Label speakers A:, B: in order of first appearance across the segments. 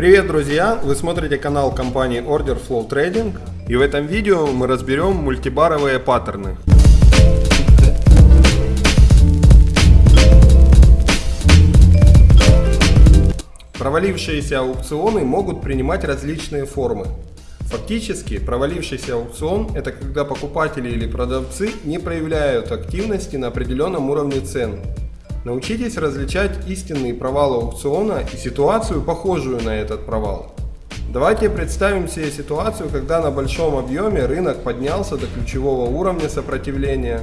A: Привет, друзья! Вы смотрите канал компании Order Flow Trading и в этом видео мы разберем мультибаровые паттерны. Провалившиеся аукционы могут принимать различные формы. Фактически, провалившийся аукцион – это когда покупатели или продавцы не проявляют активности на определенном уровне цен Научитесь различать истинный провал аукциона и ситуацию, похожую на этот провал. Давайте представим себе ситуацию, когда на большом объеме рынок поднялся до ключевого уровня сопротивления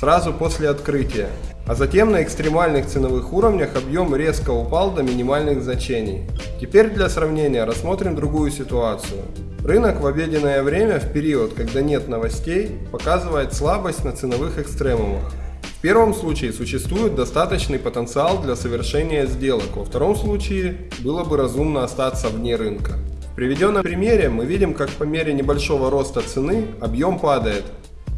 A: сразу после открытия, а затем на экстремальных ценовых уровнях объем резко упал до минимальных значений. Теперь для сравнения рассмотрим другую ситуацию. Рынок в обеденное время в период, когда нет новостей, показывает слабость на ценовых экстремумах. В первом случае существует достаточный потенциал для совершения сделок, во втором случае было бы разумно остаться вне рынка. В приведенном примере мы видим, как по мере небольшого роста цены объем падает,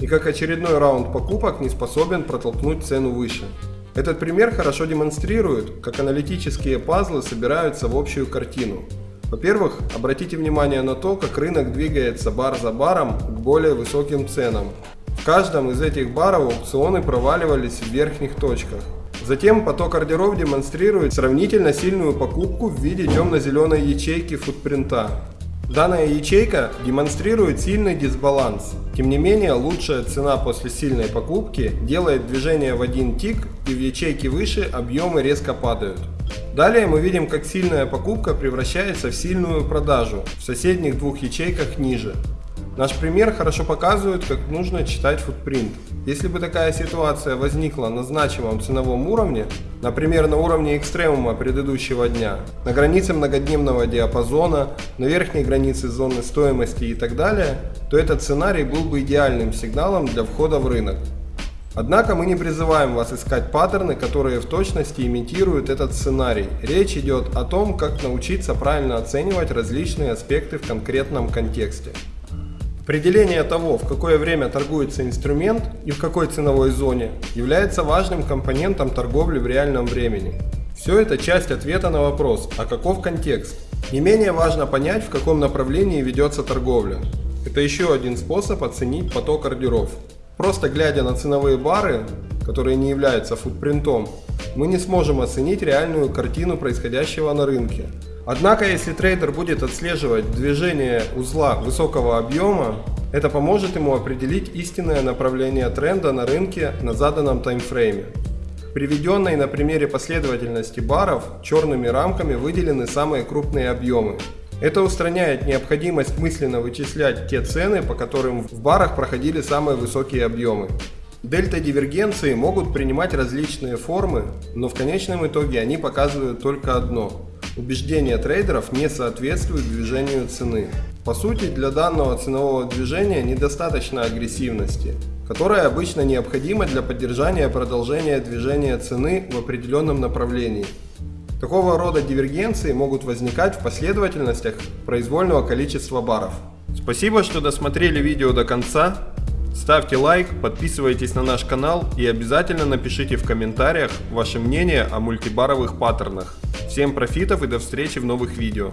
A: и как очередной раунд покупок не способен протолкнуть цену выше. Этот пример хорошо демонстрирует, как аналитические пазлы собираются в общую картину. Во-первых, обратите внимание на то, как рынок двигается бар за баром к более высоким ценам, в каждом из этих баров аукционы проваливались в верхних точках. Затем поток ордеров демонстрирует сравнительно сильную покупку в виде темно-зеленой ячейки футпринта. Данная ячейка демонстрирует сильный дисбаланс. Тем не менее, лучшая цена после сильной покупки делает движение в один тик и в ячейке выше объемы резко падают. Далее мы видим, как сильная покупка превращается в сильную продажу в соседних двух ячейках ниже. Наш пример хорошо показывает, как нужно читать футпринт. Если бы такая ситуация возникла на значимом ценовом уровне, например на уровне экстремума предыдущего дня, на границе многодневного диапазона, на верхней границе зоны стоимости и так далее, то этот сценарий был бы идеальным сигналом для входа в рынок. Однако мы не призываем вас искать паттерны, которые в точности имитируют этот сценарий. Речь идет о том, как научиться правильно оценивать различные аспекты в конкретном контексте. Определение того, в какое время торгуется инструмент и в какой ценовой зоне, является важным компонентом торговли в реальном времени. Все это часть ответа на вопрос, а каков контекст? Не менее важно понять, в каком направлении ведется торговля. Это еще один способ оценить поток ордеров. Просто глядя на ценовые бары, которые не являются футпринтом, мы не сможем оценить реальную картину происходящего на рынке. Однако, если трейдер будет отслеживать движение узла высокого объема, это поможет ему определить истинное направление тренда на рынке на заданном таймфрейме. Приведенной на примере последовательности баров черными рамками выделены самые крупные объемы. Это устраняет необходимость мысленно вычислять те цены, по которым в барах проходили самые высокие объемы. Дельта дивергенции могут принимать различные формы, но в конечном итоге они показывают только одно убеждения трейдеров не соответствуют движению цены. По сути, для данного ценового движения недостаточно агрессивности, которая обычно необходима для поддержания продолжения движения цены в определенном направлении. Такого рода дивергенции могут возникать в последовательностях произвольного количества баров. Спасибо, что досмотрели видео до конца. Ставьте лайк, подписывайтесь на наш канал и обязательно напишите в комментариях ваше мнение о мультибаровых паттернах. Всем профитов и до встречи в новых видео.